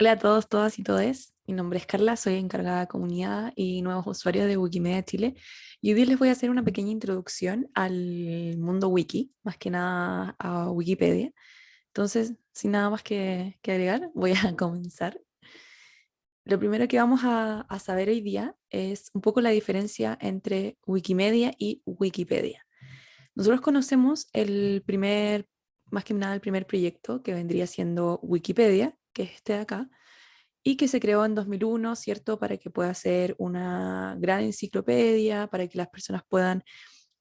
Hola a todos, todas y todes. Mi nombre es Carla, soy encargada de comunidad y nuevos usuarios de Wikimedia Chile. Y hoy les voy a hacer una pequeña introducción al mundo wiki, más que nada a Wikipedia. Entonces, sin nada más que, que agregar, voy a comenzar. Lo primero que vamos a, a saber hoy día es un poco la diferencia entre Wikimedia y Wikipedia. Nosotros conocemos el primer, más que nada el primer proyecto que vendría siendo Wikipedia, que es acá, y que se creó en 2001, ¿cierto? Para que pueda ser una gran enciclopedia, para que las personas puedan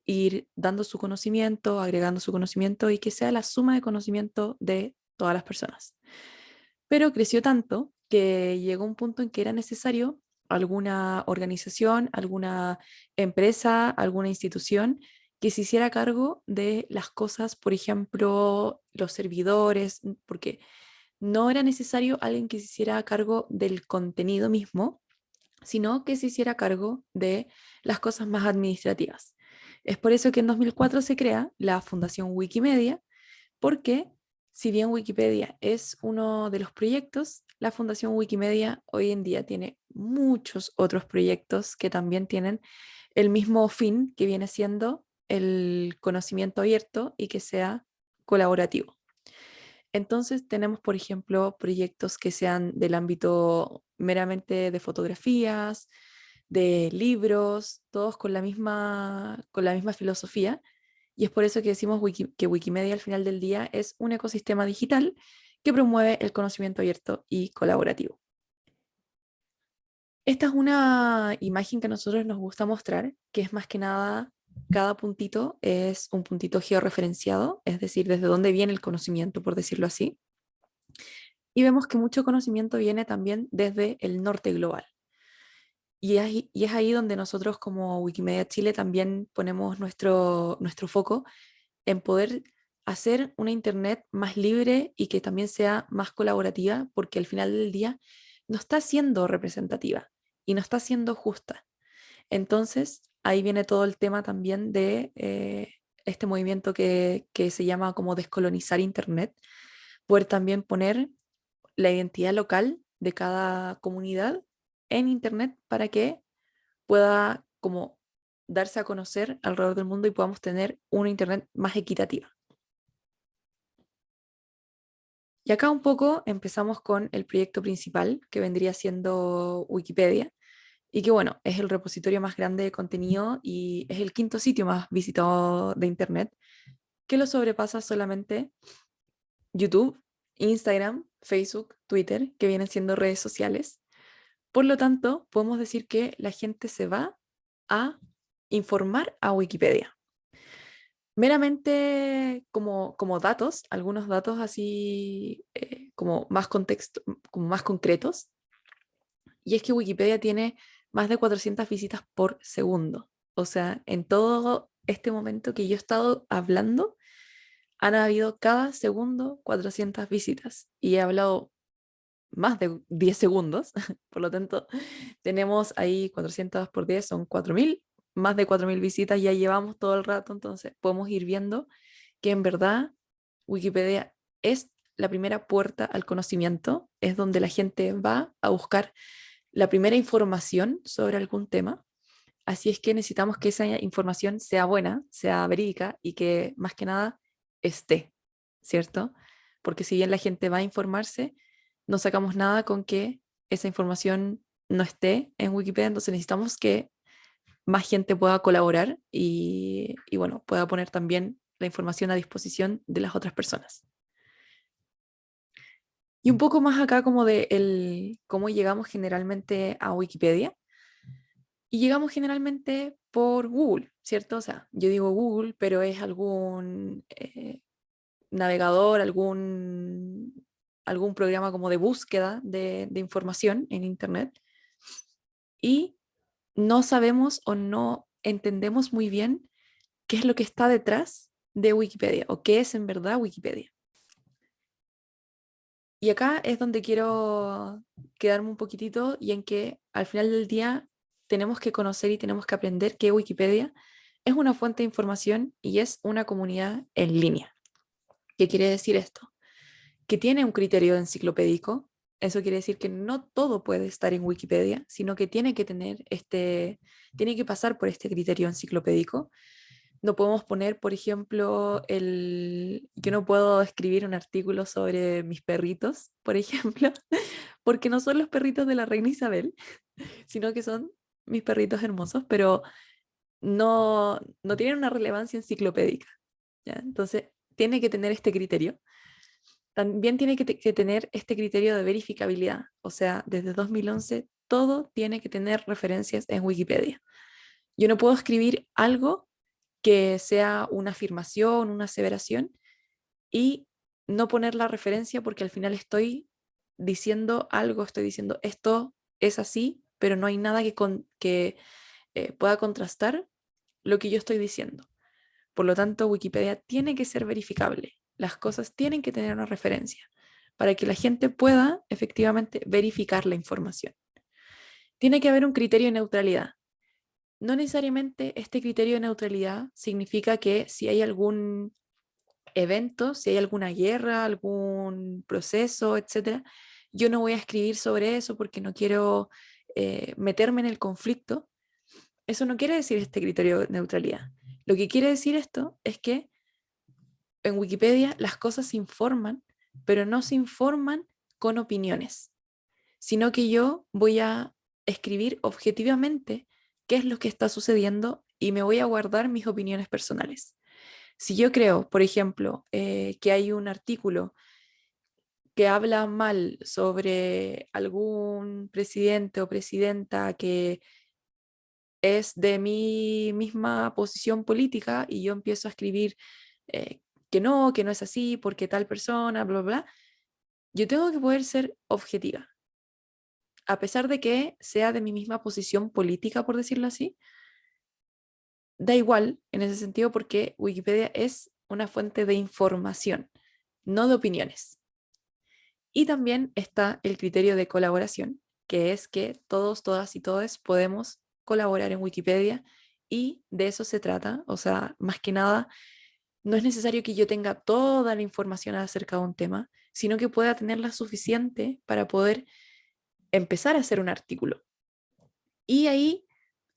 ir dando su conocimiento, agregando su conocimiento y que sea la suma de conocimiento de todas las personas. Pero creció tanto que llegó un punto en que era necesario alguna organización, alguna empresa, alguna institución que se hiciera cargo de las cosas, por ejemplo, los servidores, porque no era necesario alguien que se hiciera cargo del contenido mismo, sino que se hiciera cargo de las cosas más administrativas. Es por eso que en 2004 se crea la Fundación Wikimedia, porque si bien Wikipedia es uno de los proyectos, la Fundación Wikimedia hoy en día tiene muchos otros proyectos que también tienen el mismo fin que viene siendo el conocimiento abierto y que sea colaborativo. Entonces tenemos, por ejemplo, proyectos que sean del ámbito meramente de fotografías, de libros, todos con la misma, con la misma filosofía. Y es por eso que decimos que Wikimedia al final del día es un ecosistema digital que promueve el conocimiento abierto y colaborativo. Esta es una imagen que a nosotros nos gusta mostrar, que es más que nada cada puntito es un puntito georreferenciado, es decir, desde dónde viene el conocimiento, por decirlo así. Y vemos que mucho conocimiento viene también desde el norte global. Y es, ahí donde nosotros como Wikimedia Chile también ponemos nuestro, nuestro foco en poder hacer una Internet más libre y que también sea más colaborativa, porque al final del día no está siendo representativa y no está siendo justa. Entonces, ahí viene todo el tema también de eh, este movimiento que, se llama como descolonizar Internet, poder también poner la identidad local de cada comunidad en Internet para que pueda como darse a conocer alrededor del mundo y podamos tener una Internet más equitativa. Y acá un poco empezamos con el proyecto principal, que vendría siendo Wikipedia, y que bueno, es el repositorio más grande de contenido y es el quinto sitio más visitado de Internet, que lo sobrepasa solamente YouTube, Instagram, Facebook, Twitter, que vienen siendo redes sociales. Por lo tanto, podemos decir que la gente se va a informar a Wikipedia. Meramente como, como datos, algunos datos así eh, como, más contexto, como más concretos, y es que Wikipedia tiene más de 400 visitas por segundo. O sea, en todo este momento que yo he estado hablando, han habido cada segundo 400 visitas y he hablado más de 10 segundos, por lo tanto tenemos ahí 400 por 10 son 4.000, más de 4.000 visitas ya llevamos todo el rato, entonces podemos ir viendo que en verdad Wikipedia es la primera puerta al conocimiento, es donde la gente va a buscar la primera información sobre algún tema. Así es que necesitamos que esa información sea buena, sea verídica y que más que nada esté, ¿cierto? Porque si bien la gente va a informarse, no sacamos nada con que esa información no esté en Wikipedia, entonces necesitamos que más gente pueda colaborar y, y bueno, pueda poner también la información a disposición de las otras personas. Y un poco más acá como de el, cómo llegamos generalmente a Wikipedia. Y llegamos generalmente por Google, ¿cierto? O sea, yo digo Google, pero es algún eh, navegador, algún, algún programa como de búsqueda de, de información en Internet. Y no sabemos o no entendemos muy bien qué es lo que está detrás de Wikipedia o qué es en verdad Wikipedia. Y acá es donde quiero quedarme un poquitito y en que al final del día tenemos que conocer y tenemos que aprender que Wikipedia es una fuente de información y es una comunidad en línea. ¿Qué quiere decir esto? Que tiene un criterio enciclopédico, Eso quiere decir que no todo puede estar en Wikipedia, sino que tiene que tener este, tiene que pasar por este criterio enciclopédico. No podemos poner, por ejemplo, el, yo no puedo escribir un artículo sobre mis perritos, por ejemplo, porque no son los perritos de la reina Isabel, sino que son mis perritos hermosos, pero no, no tienen una relevancia enciclopédica. Entonces, tiene que tener este criterio. También tiene que, que, tener este criterio de verificabilidad. O sea, desde 2011 todo tiene que tener referencias en Wikipedia. Yo no puedo escribir algo que sea una afirmación, una aseveración, y no poner la referencia porque al final estoy diciendo algo, estoy diciendo esto es así, pero no hay nada que, que eh, pueda contrastar lo que yo estoy diciendo. Por lo tanto, Wikipedia tiene que ser verificable. Las cosas tienen que tener una referencia para que la gente pueda efectivamente verificar la información. Tiene que haber un criterio de neutralidad. No necesariamente este criterio de neutralidad significa que si hay algún evento, si hay alguna guerra, algún proceso, etcétera, yo no voy a escribir sobre eso porque no quiero eh, meterme en el conflicto. Eso no quiere decir este criterio de neutralidad. Lo que quiere decir esto es que en Wikipedia las cosas se informan, pero no se informan con opiniones, sino que yo voy a escribir objetivamente qué es lo que está sucediendo y me voy a guardar mis opiniones personales. Si yo creo, por ejemplo, eh, que hay un artículo que habla mal sobre algún presidente o presidenta que es de mi misma posición política y yo empiezo a escribir eh, que no, que no es así, porque tal persona, bla, bla, yo tengo que poder ser objetiva. A pesar de que sea de mi misma posición política, por decirlo así, da igual en ese sentido porque Wikipedia es una fuente de información, no de opiniones. Y también está el criterio de colaboración, que es que todos, todas y todos podemos colaborar en Wikipedia y de eso se trata. O sea, más que nada, no es necesario que yo tenga toda la información acerca de un tema, sino que pueda tenerla suficiente para poder empezar a hacer un artículo. Y ahí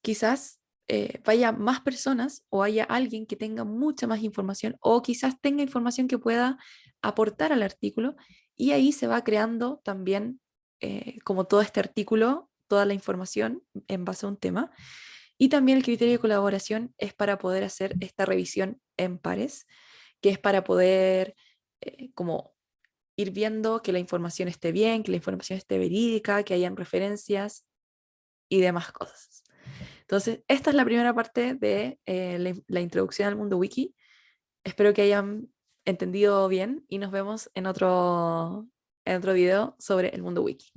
quizás eh, vaya más personas o haya alguien que tenga mucha más información o quizás tenga información que pueda aportar al artículo y ahí se va creando también eh, como todo este artículo toda la información en base a un tema. Y también el criterio de colaboración es para poder hacer esta revisión en pares, que es para poder eh, como ir viendo que la información esté bien, que la información esté verídica, que hayan referencias y demás cosas. Entonces, esta es la primera parte de eh, la, la, introducción al mundo wiki. Espero que hayan entendido bien y nos vemos en otro, en otro video sobre el mundo wiki.